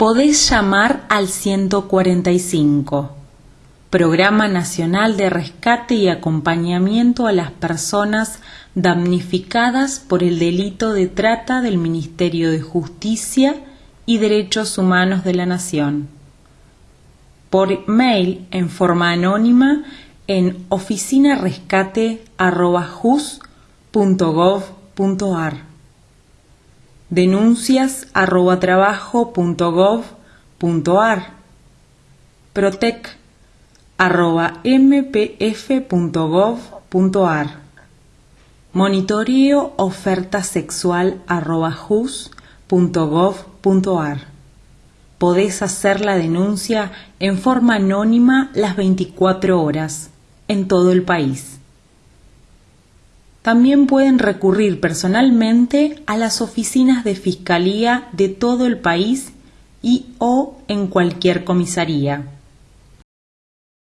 podés llamar al 145, Programa Nacional de Rescate y Acompañamiento a las Personas damnificadas por el delito de trata del Ministerio de Justicia y Derechos Humanos de la Nación. Por mail en forma anónima en oficinarescate.jus.gov.ar denuncias arroba trabajo punto gov punto ar, protec arroba mpf punto gov punto ar, monitoreo oferta sexual. Podés hacer la denuncia en forma anónima las 24 horas en todo el país. También pueden recurrir personalmente a las oficinas de Fiscalía de todo el país y o en cualquier comisaría.